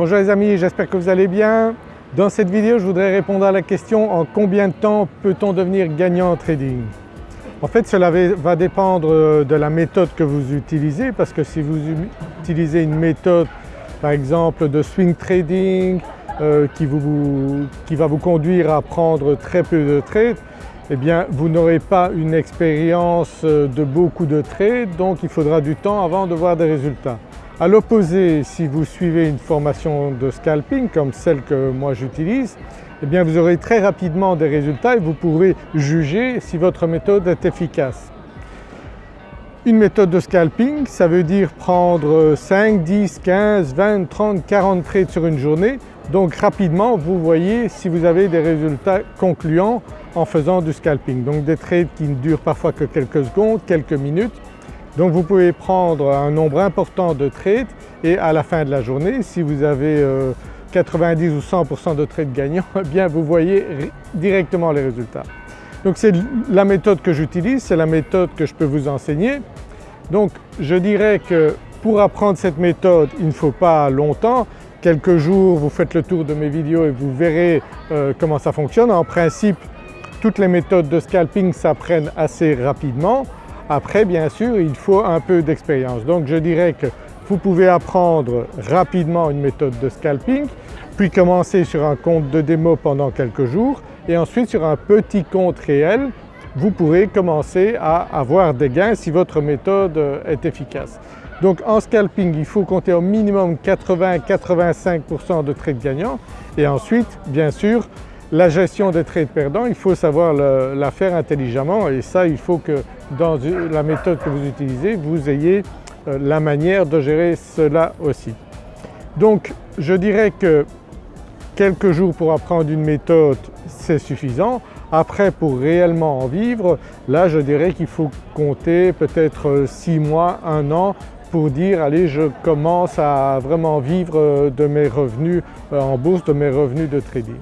Bonjour les amis, j'espère que vous allez bien. Dans cette vidéo je voudrais répondre à la question en combien de temps peut-on devenir gagnant en trading? En fait cela va dépendre de la méthode que vous utilisez parce que si vous utilisez une méthode par exemple de swing trading euh, qui, va vous conduire à prendre très peu de trades, eh bien vous n'aurez pas une expérience de beaucoup de trades donc il faudra du temps avant de voir des résultats. À l'opposé, si vous suivez une formation de scalping comme celle que moi j'utilise, eh bien vous aurez très rapidement des résultats et vous pourrez juger si votre méthode est efficace. Une méthode de scalping, ça veut dire prendre 5, 10, 15, 20, 30, 40 trades sur une journée. Donc rapidement vous voyez si vous avez des résultats concluants en faisant du scalping. Donc des trades qui ne durent parfois que quelques secondes, quelques minutes donc vous pouvez prendre un nombre important de trades et à la fin de la journée, si vous avez 90 euh, ou 100% de trades gagnants, eh bien vous voyez directement les résultats. Donc c'est la méthode que j'utilise, c'est la méthode que je peux vous enseigner. Donc je dirais que pour apprendre cette méthode il ne faut pas longtemps, quelques jours vous faites le tour de mes vidéos et vous verrez euh, comment ça fonctionne. En principe toutes les méthodes de scalping s'apprennent assez rapidement. Après bien sûr il faut un peu d'expérience. Donc je dirais que vous pouvez apprendre rapidement une méthode de scalping, puis commencer sur un compte de démo pendant quelques jours et ensuite sur un petit compte réel vous pourrez commencer à avoir des gains si votre méthode est efficace. Donc en scalping il faut compter au minimum 80-85% de trades gagnants et ensuite bien sûr la gestion des trades perdants, il faut savoir la faire intelligemment et ça il faut que dans la méthode que vous utilisez vous ayez euh, la manière de gérer cela aussi. Donc je dirais que quelques jours pour apprendre une méthode c'est suffisant. Après pour réellement en vivre, là je dirais qu'il faut compter peut-être 6 mois, 1 an pour dire allez je commence à vraiment vivre de mes revenus euh, en bourse, de mes revenus de trading.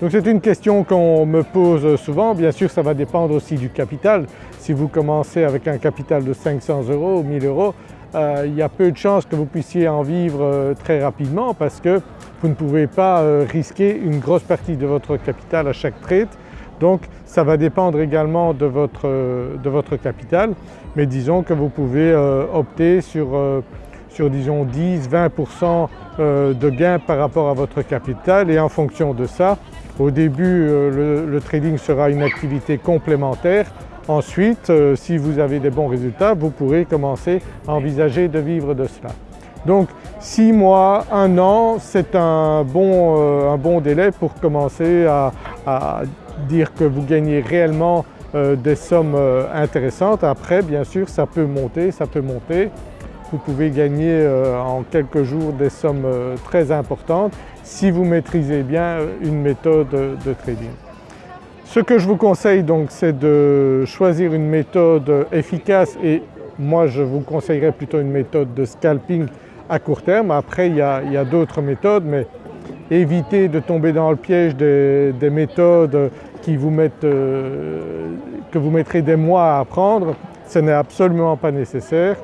Donc c'est une question qu'on me pose souvent, bien sûr ça va dépendre aussi du capital. Si vous commencez avec un capital de 500 euros ou 1000 euros, euh, il y a peu de chances que vous puissiez en vivre euh, très rapidement parce que vous ne pouvez pas euh, risquer une grosse partie de votre capital à chaque trade. Donc ça va dépendre également de votre, de votre capital mais disons que vous pouvez opter sur, sur disons 10-20% de gains par rapport à votre capital et en fonction de ça au début euh, le, trading sera une activité complémentaire. Ensuite euh, si vous avez des bons résultats vous pourrez commencer à envisager de vivre de cela. Donc 6 mois, 1 an c'est euh, un bon délai pour commencer à, dire que vous gagnez réellement des sommes intéressantes. Après bien sûr ça peut monter, ça peut monter. Vous pouvez gagner en quelques jours des sommes très importantes si vous maîtrisez bien une méthode de trading. Ce que je vous conseille donc c'est de choisir une méthode efficace et moi je vous conseillerais plutôt une méthode de scalping à court terme. Après il y a, d'autres méthodes mais évitez de tomber dans le piège des, méthodes qui vous mettent, euh, que vous mettrez des mois à apprendre. Ce n'est absolument pas nécessaire.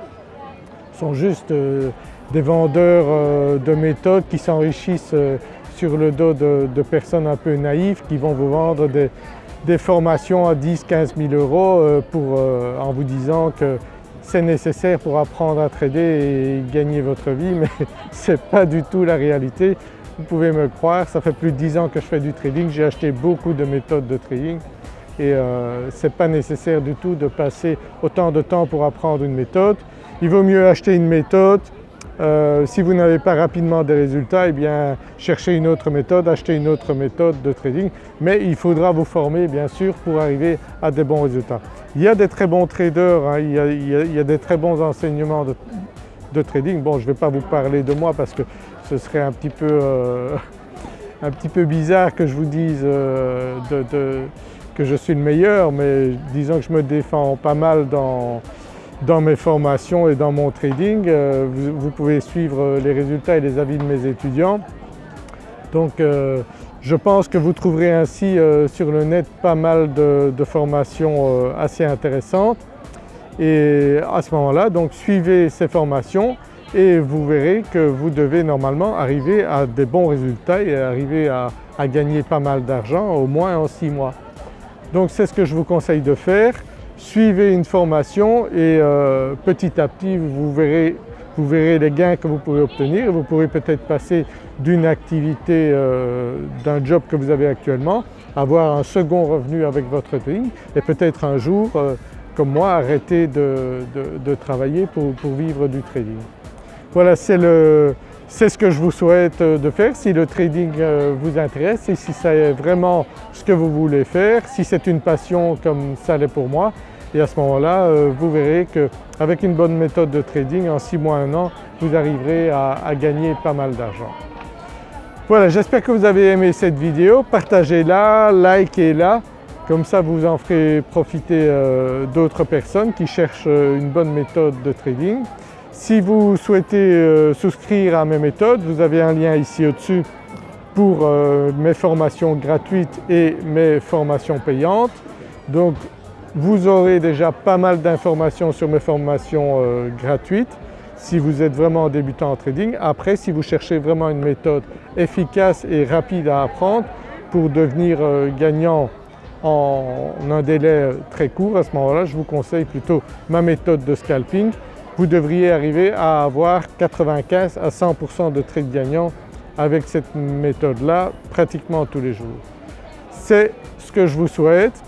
Sont juste euh, des vendeurs euh, de méthodes qui s'enrichissent euh, sur le dos de, personnes un peu naïves qui vont vous vendre des, formations à 10-15 000 euros en vous disant que c'est nécessaire pour apprendre à trader et gagner votre vie mais ce n'est pas du tout la réalité. Vous pouvez me croire, ça fait plus de 10 ans que je fais du trading, j'ai acheté beaucoup de méthodes de trading et ce n'est pas nécessaire du tout de passer autant de temps pour apprendre une méthode. Il vaut mieux acheter une méthode, euh, si vous n'avez pas rapidement des résultats, eh bien cherchez une autre méthode, achetez une autre méthode de trading, mais il faudra vous former bien sûr pour arriver à des bons résultats. Il y a des très bons traders, hein, il, y a, des très bons enseignements de, trading. Bon je ne vais pas vous parler de moi parce que ce serait un petit peu, euh, un petit peu bizarre que je vous dise euh, que je suis le meilleur mais disons que je me défends pas mal dans, dans mes formations et dans mon trading. Euh, vous, pouvez suivre les résultats et les avis de mes étudiants. Donc euh, je pense que vous trouverez ainsi euh, sur le net pas mal de, formations assez intéressantes et à ce moment-là donc suivez ces formations et vous verrez que vous devez normalement arriver à des bons résultats et arriver à, gagner pas mal d'argent au moins en 6 mois. Donc c'est ce que je vous conseille de faire. Suivez une formation et euh, petit à petit vous verrez, les gains que vous pourrez obtenir vous pourrez peut-être passer d'une activité, euh, d'un job que vous avez actuellement, avoir un second revenu avec votre trading et peut-être un jour, euh, comme moi, arrêter de, travailler pour, vivre du trading. Voilà, c'est ce que je vous souhaite euh, de faire si le trading vous intéresse et si c'est vraiment ce que vous voulez faire, si c'est une passion comme ça l'est pour moi et à ce moment-là vous verrez qu'avec une bonne méthode de trading en 6 mois, 1 an, vous arriverez à gagner pas mal d'argent. Voilà, j'espère que vous avez aimé cette vidéo. Partagez-la, likez-la, comme ça vous en ferez profiter euh, d'autres personnes qui cherchent euh, une bonne méthode de trading. Si vous souhaitez euh, souscrire à mes méthodes, vous avez un lien ici au-dessus pour mes formations gratuites et mes formations payantes. Donc vous aurez déjà pas mal d'informations sur mes formations gratuites si vous êtes vraiment débutant en trading. Après si vous cherchez vraiment une méthode efficace et rapide à apprendre pour devenir euh, gagnant en un délai très court, à ce moment-là je vous conseille plutôt ma méthode de scalping. Vous devriez arriver à avoir 95 à 100% de trades gagnants avec cette méthode-là pratiquement tous les jours. C'est ce que je vous souhaite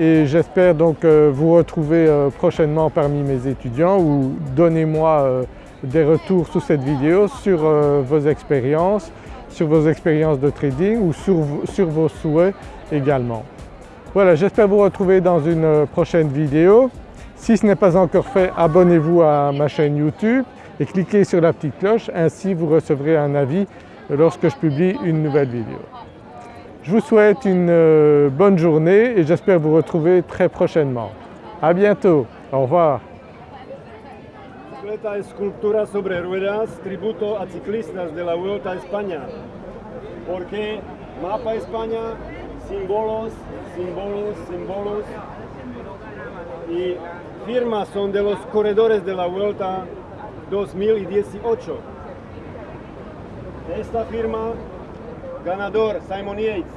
et j'espère donc euh, vous retrouver euh, prochainement parmi mes étudiants ou donnez-moi euh, des retours sous cette vidéo sur vos expériences, sur vos expériences de trading ou sur, vos souhaits également. Voilà, j'espère vous retrouver dans une prochaine vidéo. Si ce n'est pas encore fait, abonnez-vous à ma chaîne YouTube et cliquez sur la petite cloche, ainsi vous recevrez un avis lorsque je publie une nouvelle vidéo. Je vous souhaite une euh, bonne journée et j'espère vous retrouver très prochainement. A bientôt, au revoir. Firmas son de los corredores de la Vuelta 2018. Esta firma ganador Simon Yates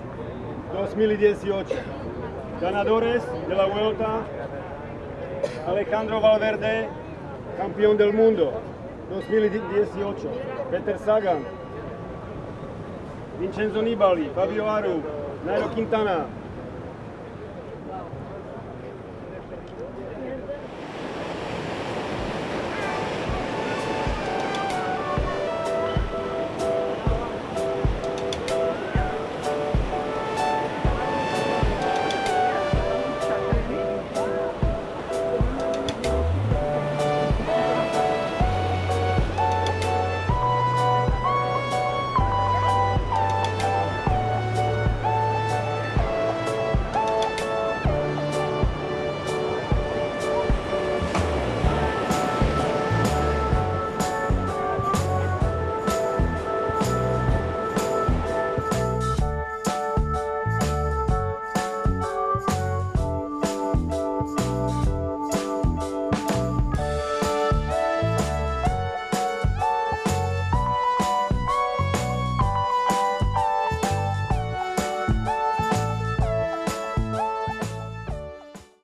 2018. Ganadores de la Vuelta Alejandro Valverde, campeón del mundo 2018. Peter Sagan, Vincenzo Nibali, Fabio Aru, Nairo Quintana,